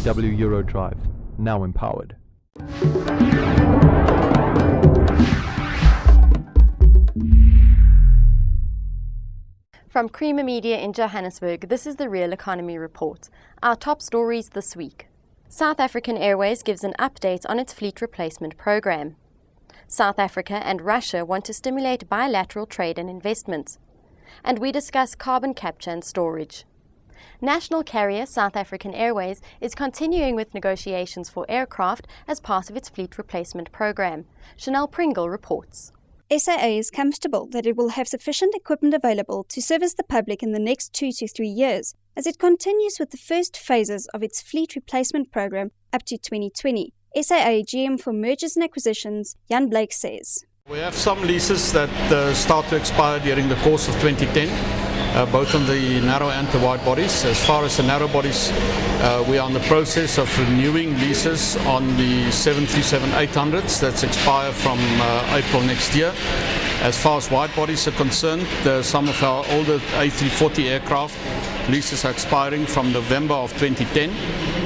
SEW Eurodrive, now empowered. From Creamer Media in Johannesburg, this is the Real Economy Report. Our top stories this week. South African Airways gives an update on its fleet replacement program. South Africa and Russia want to stimulate bilateral trade and investment. And we discuss carbon capture and storage. National carrier South African Airways is continuing with negotiations for aircraft as part of its fleet replacement program. Chanel Pringle reports. SAA is comfortable that it will have sufficient equipment available to service the public in the next two to three years as it continues with the first phases of its fleet replacement program up to 2020. SAA GM for Mergers and Acquisitions, Jan Blake says. We have some leases that uh, start to expire during the course of 2010, uh, both on the narrow and the wide bodies. As far as the narrow bodies, uh, we are in the process of renewing leases on the 737-800s that expire from uh, April next year. As far as wide bodies are concerned, some of our older A340 aircraft leases are expiring from November of 2010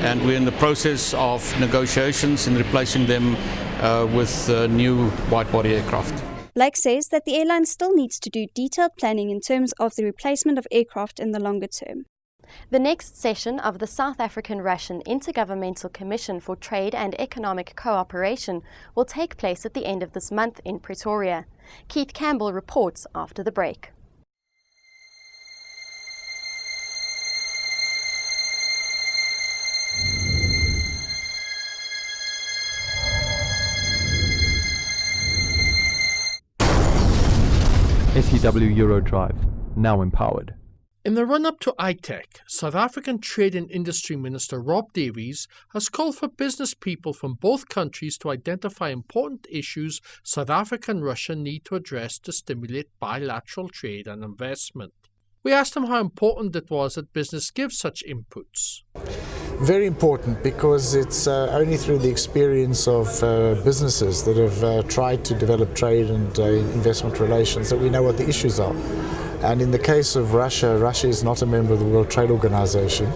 and we're in the process of negotiations in replacing them uh, with uh, new wide-body aircraft. Blake says that the airline still needs to do detailed planning in terms of the replacement of aircraft in the longer term. The next session of the South African Russian Intergovernmental Commission for Trade and Economic Cooperation will take place at the end of this month in Pretoria. Keith Campbell reports after the break. SEW Eurodrive, now empowered. In the run up to ITEC, South African Trade and Industry Minister Rob Davies has called for business people from both countries to identify important issues South Africa and Russia need to address to stimulate bilateral trade and investment. We asked him how important it was that business give such inputs. Very important because it's uh, only through the experience of uh, businesses that have uh, tried to develop trade and uh, investment relations that we know what the issues are. And in the case of Russia, Russia is not a member of the World Trade Organization.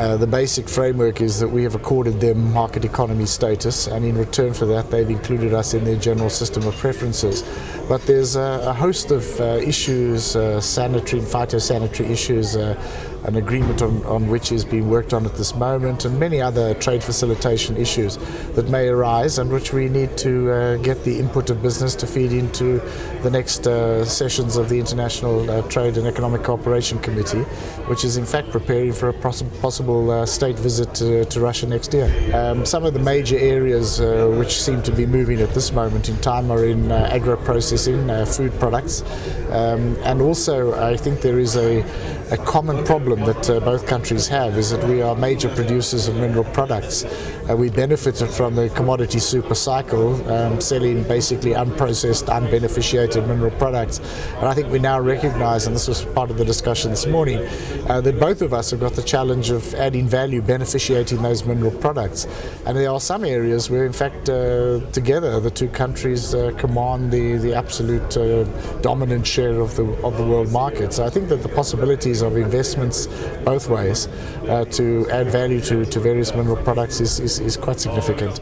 Uh, the basic framework is that we have accorded them market economy status, and in return for that, they've included us in their general system of preferences. But there's a, a host of uh, issues, uh, sanitary and phytosanitary issues, uh, an agreement on, on which is being worked on at this moment, and many other trade facilitation issues that may arise and which we need to uh, get the input of business to feed into the next sessions of the International Trade and Economic Cooperation Committee, which is in fact preparing for a poss possible uh, state visit to, to, Russia next year. Um, some of the major areas uh, which seem to be moving at this moment in time are in uh, agro-processing, food products, um, and also I think there is a, a common problem that uh, both countries have is that we are major producers of mineral products. Uh, we benefited from the commodity super cycle, um, selling basically unprocessed, unbeneficiated mineral products. And I think we now recognize, and this was part of the discussion this morning, uh, that both of us have got the challenge of adding value, beneficiating those mineral products. And there are some areas where, in fact, uh, together the two countries uh, command the, the absolute uh, dominant share of the, of the world market. So I think that the possibilities of investments both ways to add value to, to various mineral products is, is, is quite significant.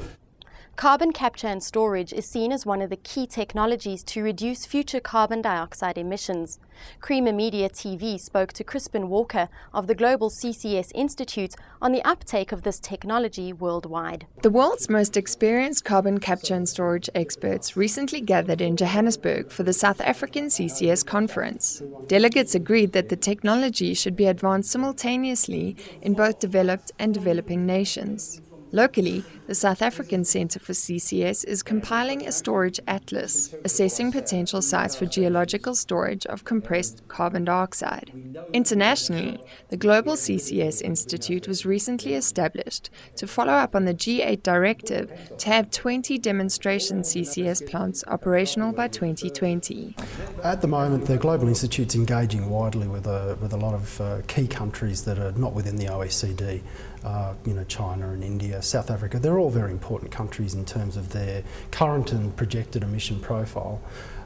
Carbon capture and storage is seen as one of the key technologies to reduce future carbon dioxide emissions. Creamer Media TV spoke to Crispin Walker of the Global CCS Institute on the uptake of this technology worldwide. The world's most experienced carbon capture and storage experts recently gathered in Johannesburg for the South African CCS conference. Delegates agreed that the technology should be advanced simultaneously in both developed and developing nations. Locally, the South African Centre for CCS is compiling a storage atlas, assessing potential sites for geological storage of compressed carbon dioxide. Internationally, the Global CCS Institute was recently established to follow up on the G8 directive to have 20 demonstration CCS plants operational by 2020. At the moment, the Global Institute is engaging widely with a, with a lot of uh, key countries that are not within the OECD uh, you know, China and India, South Africa, they're all very important countries in terms of their current and projected emission profile.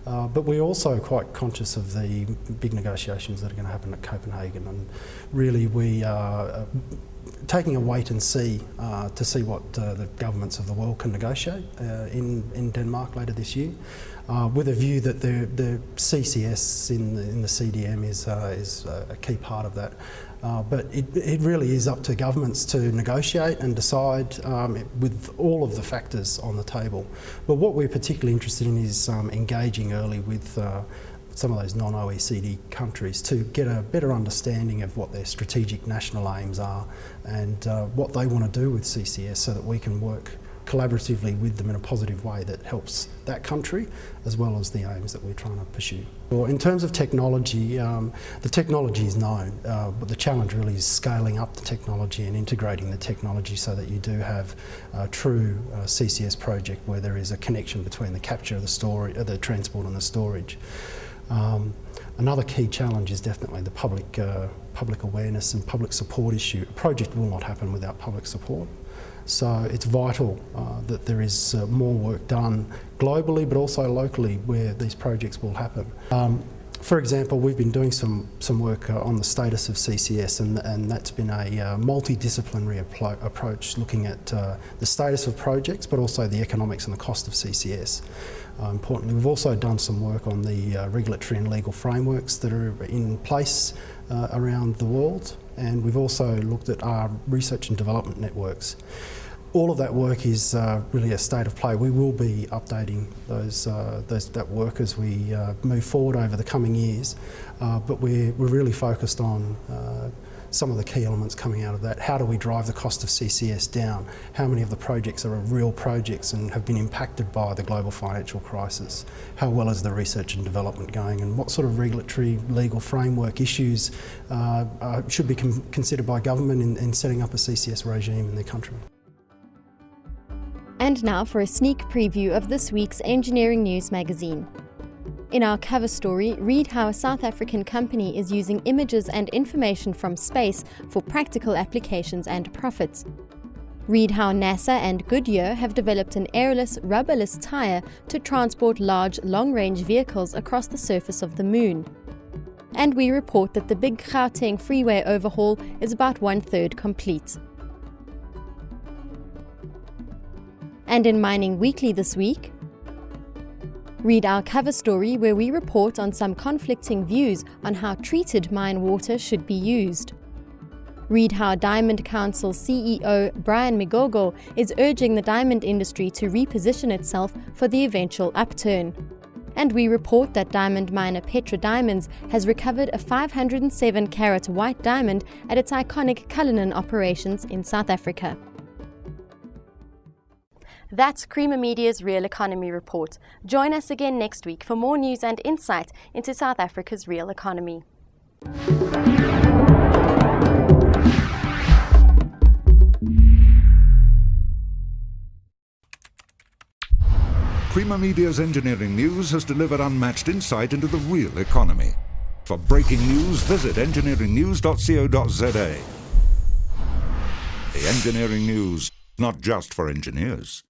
Uh, but we're also quite conscious of the big negotiations that are going to happen at Copenhagen and really we are uh, taking a wait and see uh, to see what uh, the governments of the world can negotiate uh, in, in Denmark later this year, uh, with a view that the, the CCS in the, in the CDM is, uh, is a key part of that. But it, it, really is up to governments to negotiate and decide um, with all of the factors on the table. But what we're particularly interested in is um, engaging early with some of those non-OECD countries to get a better understanding of what their strategic national aims are and uh, what they want to do with CCS so that we can work collaboratively with them in a positive way that helps that country as well as the aims that we're trying to pursue. Well, in terms of technology, um, the technology is known, uh, but the challenge really is scaling up the technology and integrating the technology so that you do have a true uh, CCS project where there is a connection between the capture, of the storage, uh, the transport and the storage. Um, another key challenge is definitely the public, uh, public awareness and public support issue. A project will not happen without public support. So it's vital uh, that there is uh, more work done globally but also locally where these projects will happen. Um, for example, we've been doing some, some work uh, on the status of CCS and, and that's been a uh, multidisciplinary approach looking at uh, the status of projects but also the economics and the cost of CCS. Uh, importantly, we've also done some work on the uh, regulatory and legal frameworks that are in place uh, around the world and we've also looked at our research and development networks. All of that work is uh, really a state of play. We will be updating those, uh, those that work as we uh, move forward over the coming years, but we're, we're really focused on some of the key elements coming out of that. How do we drive the cost of CCS down? How many of the projects are real projects and have been impacted by the global financial crisis? How well is the research and development going? And what sort of regulatory legal framework issues uh, uh, should be considered by government in, in setting up a CCS regime in their country? And now for a sneak preview of this week's Engineering News magazine. In our cover story, read how a South African company is using images and information from space for practical applications and profits. Read how NASA and Goodyear have developed an airless, rubberless tyre to transport large, long-range vehicles across the surface of the Moon. And we report that the big Gauteng freeway overhaul is about one-third complete. And in Mining Weekly this week, Read our cover story where we report on some conflicting views on how treated mine water should be used. Read how Diamond Council CEO Brian Migogo is urging the diamond industry to reposition itself for the eventual upturn. And we report that diamond miner Petra Diamonds has recovered a 507 carat white diamond at its iconic Cullinan operations in South Africa. That's Creamer Media's Real Economy Report. Join us again next week for more news and insight into South Africa's real economy. Creamer Media's engineering news has delivered unmatched insight into the real economy. For breaking news, visit engineeringnews.co.za. The Engineering News, not just for engineers.